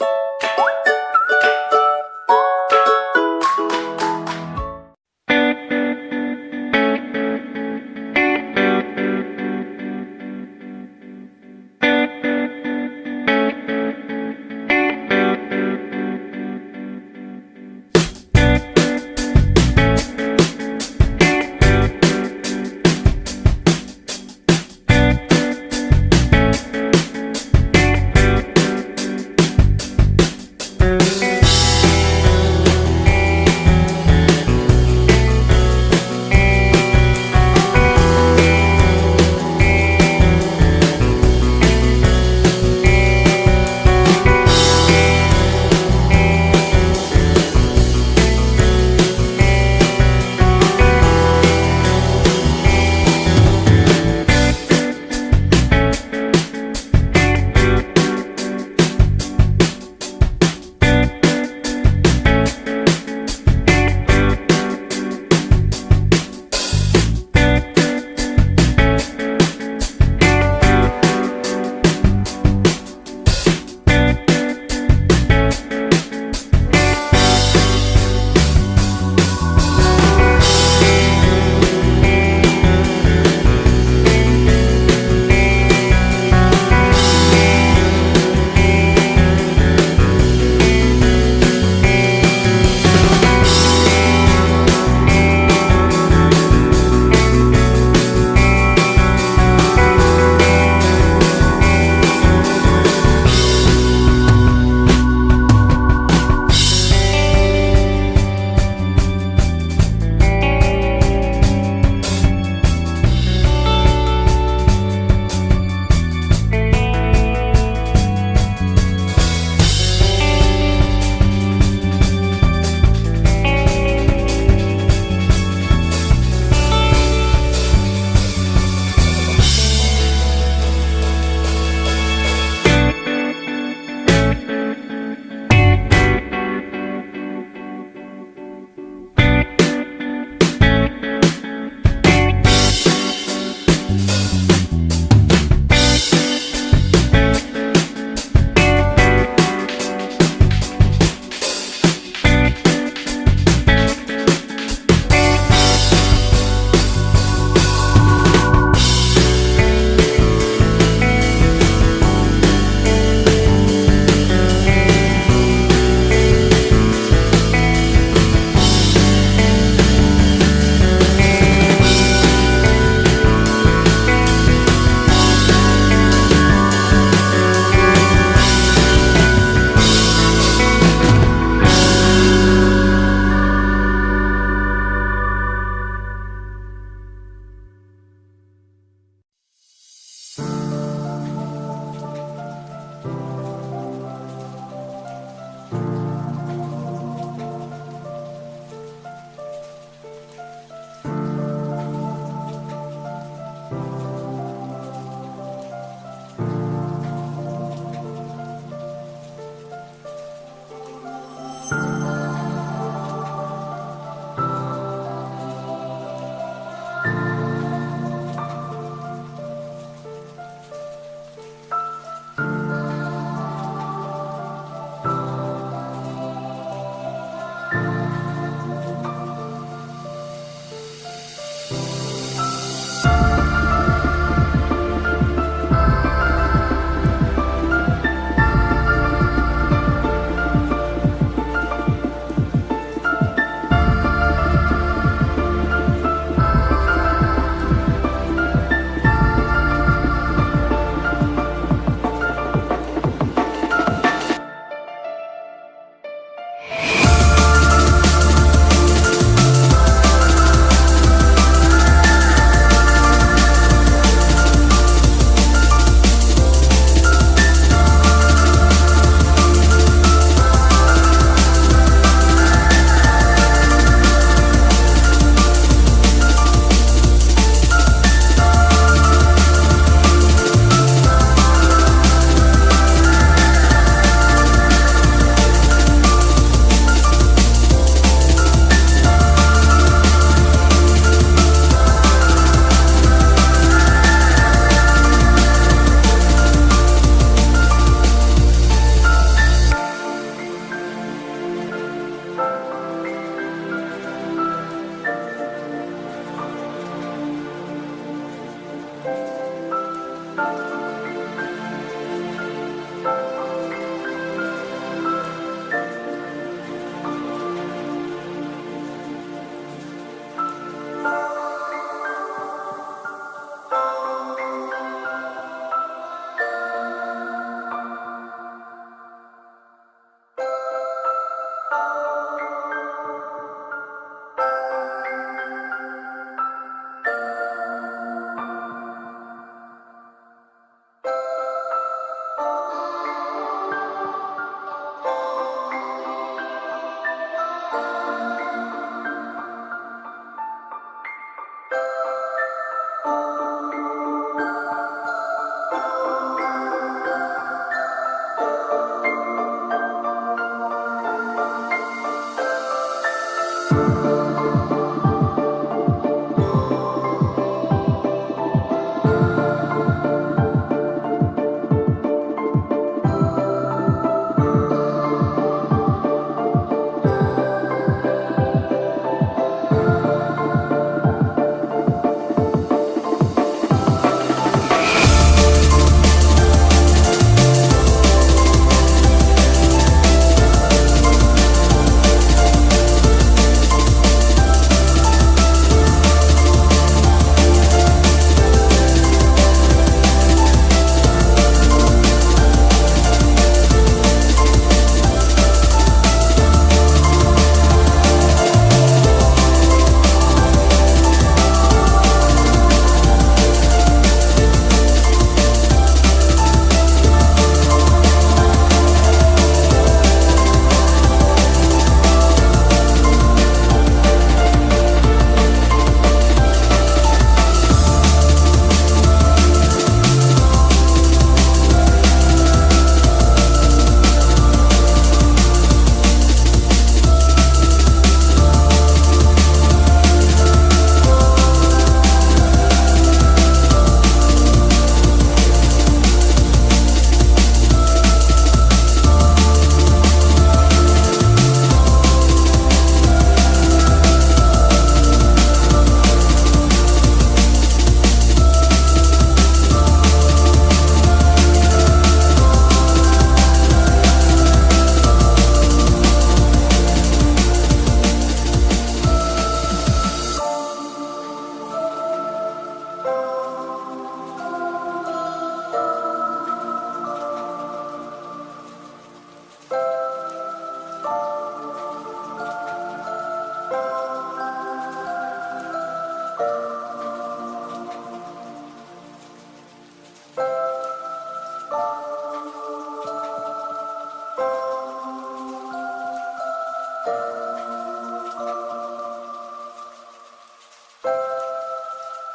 you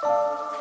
you.